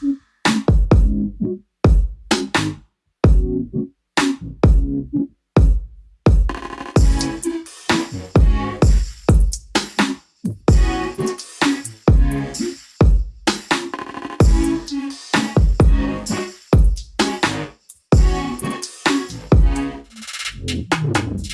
Thank mm -hmm. you.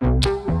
Música